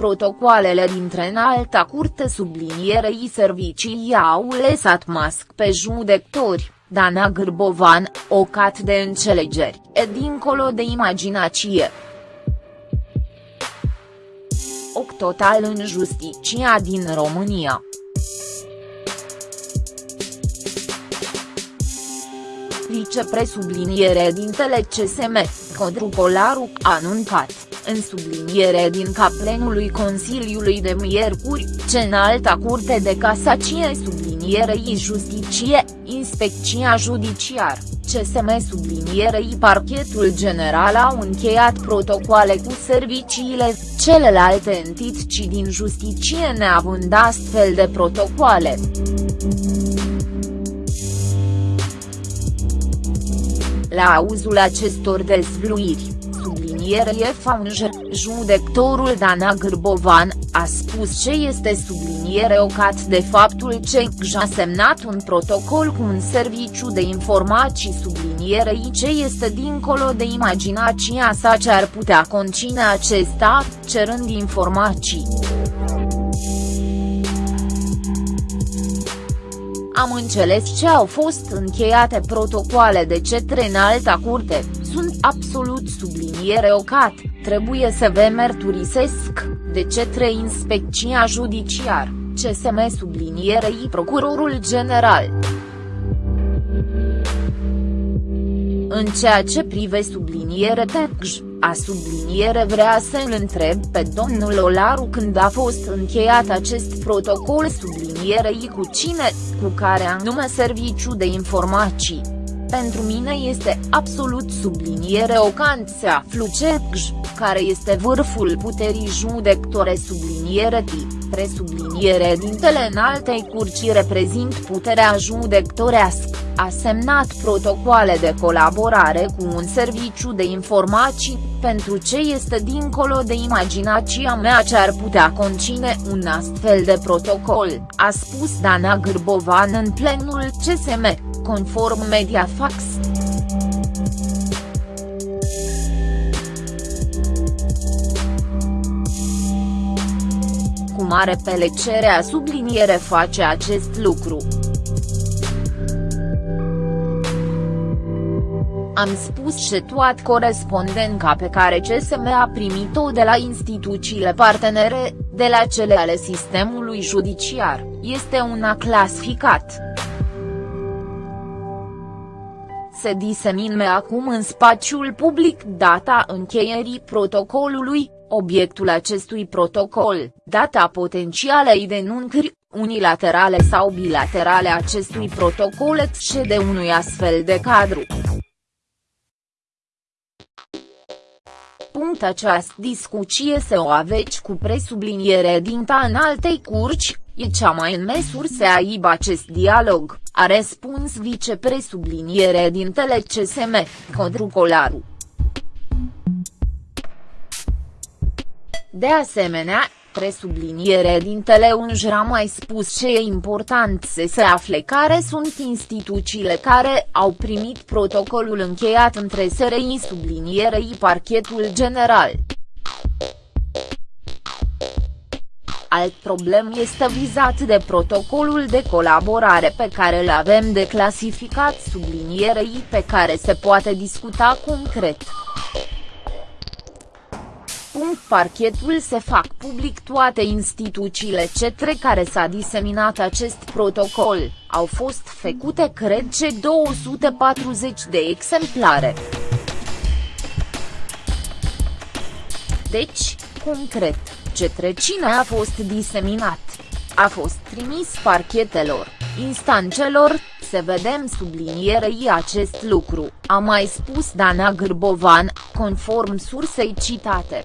protocoalele dintre înalta curte sublinierei servicii au lăsat masc pe judectori, Dana Gârbovan, ocat de înțelegeri, e dincolo de imaginație. Oc total în justiția din România. Vicepresubliniere dintele CSM, Codru Polaru, a anuncat, în subliniere din caplenului Consiliului de Miercuri, ce în alta curte de casacie sublinierei justiție, inspecția judiciar, CSM sublinierei parchetul general au încheiat protocoale cu serviciile, celelalte entități din justiție neavând astfel de protocoale. La auzul acestor dezvluiri, sublinierie Faunger, judectorul Dana Gârbovan, a spus ce este subliniere ocat de faptul ce a semnat un protocol cu un serviciu de informații sublinierei ce este dincolo de imaginația sa ce ar putea concine acesta, cerând informații. Am înțeles ce au fost încheiate protocoale de cetre în alta curte, sunt absolut subliniere ocat, trebuie să vă mărturisesc, de cetre inspecția judiciar, CSM sublinierei procurorul general. În ceea ce prive subliniere TECJ, a subliniere vrea să-l întreb pe domnul Olaru când a fost încheiat acest protocol sublinierei cu cine, cu care anume serviciu de informații. Pentru mine este absolut subliniere ocant să aflu CECJ, care este vârful puterii judectore subliniere tip presubliniere dintele altei curci reprezint puterea judectorească, a semnat protocoale de colaborare cu un serviciu de informații, pentru ce este dincolo de imaginația mea ce ar putea concine un astfel de protocol, a spus Dana Gârbovan în plenul CSM, conform Mediafax. mare pelecere a subliniere face acest lucru. Am spus și toat corespondența pe care CSM a primit-o de la instituțiile partenere, de la cele ale sistemului judiciar, este una clasificat. Se disemine acum în spațiul public data încheierii protocolului, Obiectul acestui protocol, data potențialei denunțări, unilaterale sau bilaterale acestui protocol excede unui astfel de cadru. Punct această discuție se o aveți cu presubliniere din ta în altei curci, e cea mai în măsură să aibă acest dialog, a răspuns vicepresubliniere din TeleCSM, Codru Colaru. De asemenea, presubliniere din Teleunj a mai spus ce e important să se afle care sunt instituțiile care au primit protocolul încheiat între SRI sublinierei parchetul general. Alt problem este vizat de protocolul de colaborare pe care îl avem de clasificat sublinierei pe care se poate discuta concret parchetul se fac public toate instituțiile cetre care s-a diseminat acest protocol, au fost făcute cred ce 240 de exemplare. Deci, concret, cetre cine a fost diseminat? A fost trimis parchetelor, instancelor, să vedem sublinierei acest lucru, a mai spus Dana Gârbovan, conform sursei citate.